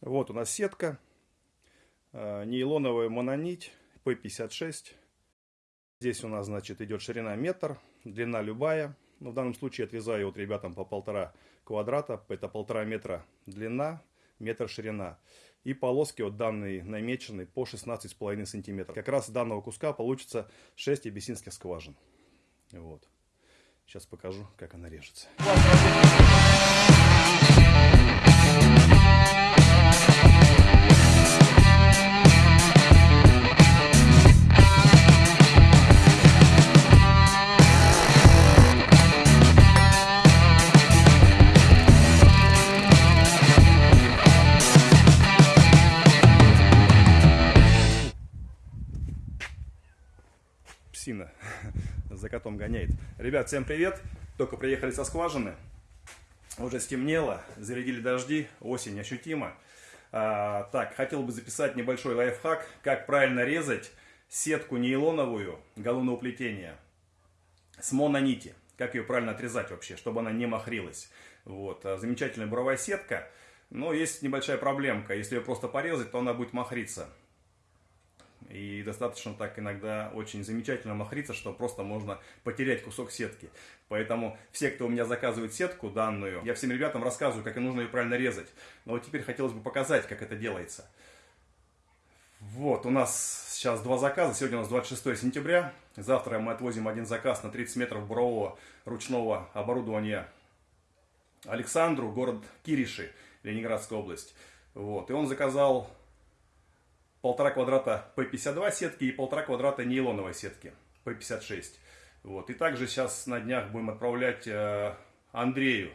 Вот у нас сетка. Э, нейлоновая мононить P56. Здесь у нас, значит, идет ширина метр, длина любая. Но в данном случае отрезаю вот ребятам по полтора квадрата. Это полтора метра длина, метр ширина. И полоски вот данные намечены по 16,5 сантиметров. Как раз с данного куска получится 6 абиссинских скважин. Вот. Сейчас покажу, как она режется. Псина за котом гоняет. Ребят, всем привет! Только приехали со скважины. Уже стемнело, зарядили дожди, осень ощутима. А, так, хотел бы записать небольшой лайфхак, как правильно резать сетку нейлоновую галунного плетения с мононити. Как ее правильно отрезать вообще, чтобы она не махрилась. Вот, а, замечательная буровая сетка. Но есть небольшая проблемка. Если ее просто порезать, то она будет махриться. И достаточно так иногда очень замечательно махриться, что просто можно потерять кусок сетки. Поэтому все, кто у меня заказывает сетку данную, я всем ребятам рассказываю, как и нужно ее правильно резать. Но вот теперь хотелось бы показать, как это делается. Вот, у нас сейчас два заказа. Сегодня у нас 26 сентября. Завтра мы отвозим один заказ на 30 метров бурового ручного оборудования Александру, город Кириши, Ленинградская область. Вот, и он заказал полтора квадрата P52 сетки и полтора квадрата нейлоновой сетки P56. Вот. И также сейчас на днях будем отправлять э, Андрею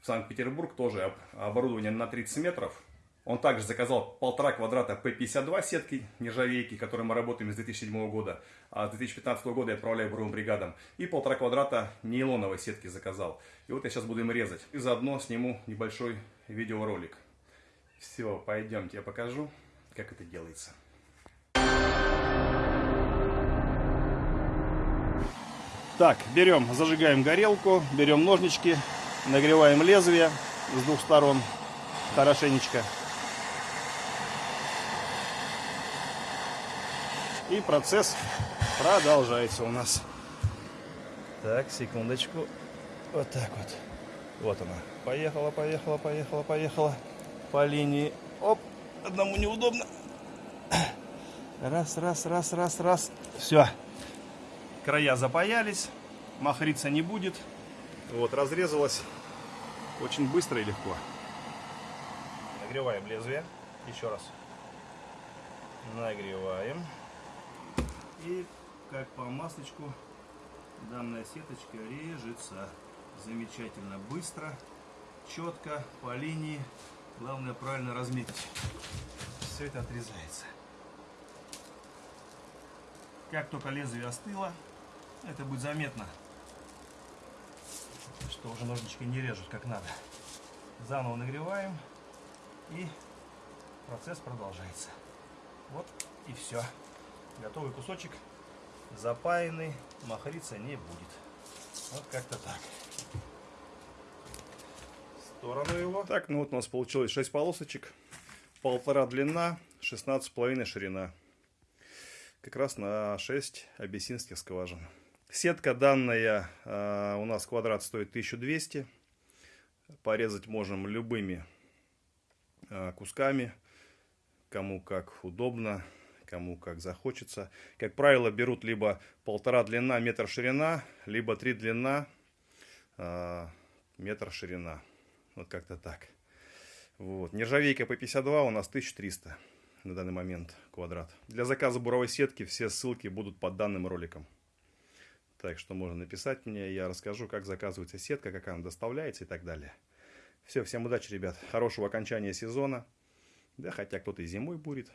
в Санкт-Петербург, тоже оборудование на 30 метров. Он также заказал полтора квадрата P52 сетки нержавейки, которые мы работаем с 2007 года. А с 2015 года я отправляю буровым бригадам. И полтора квадрата нейлоновой сетки заказал. И вот я сейчас буду им резать. И заодно сниму небольшой видеоролик. Все, пойдемте, я покажу как это делается. Так, берем, зажигаем горелку, берем ножнички, нагреваем лезвие с двух сторон хорошенечко. И процесс продолжается у нас. Так, секундочку. Вот так вот. Вот она. Поехала, поехала, поехала, поехала. По линии. Оп. Одному неудобно. Раз, раз, раз, раз, раз. Все. Края запаялись. Махриться не будет. Вот, разрезалось очень быстро и легко. Нагреваем лезвие. Еще раз. Нагреваем. И как по маслечку данная сеточка режется. Замечательно быстро, четко, по линии. Главное правильно разметить. Все это отрезается. Как только лезвие остыло, это будет заметно, что уже ножнички не режут как надо. Заново нагреваем и процесс продолжается. Вот и все. Готовый кусочек запаянный, махриться не будет. Вот как-то так сторону его. Так, ну вот у нас получилось 6 полосочек. Полтора длина, 16,5 ширина. Как раз на 6 абиссинских скважин. Сетка данная э, у нас квадрат стоит 1200. Порезать можем любыми э, кусками. Кому как удобно, кому как захочется. Как правило, берут либо полтора длина, метр ширина, либо три длина, э, метр ширина. Вот как-то так. Вот. Нержавейка по 52 у нас 1300 на данный момент квадрат. Для заказа буровой сетки все ссылки будут под данным роликом. Так что можно написать мне, я расскажу, как заказывается сетка, как она доставляется и так далее. Все, всем удачи, ребят. Хорошего окончания сезона. Да, хотя кто-то и зимой будет.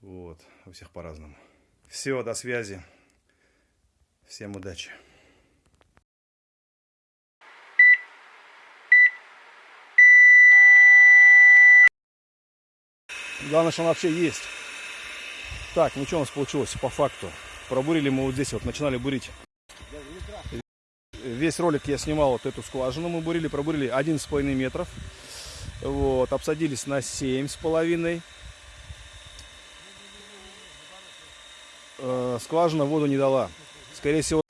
Вот, у всех по-разному. Все, до связи. Всем удачи. Главное, что он вообще есть. Так, ну что у нас получилось по факту? Пробурили мы вот здесь, вот начинали бурить. Весь ролик я снимал вот эту скважину, мы бурили, пробурили 11,5 метров. Вот, обсадились на семь с половиной. Э, скважина воду не дала. Скорее всего,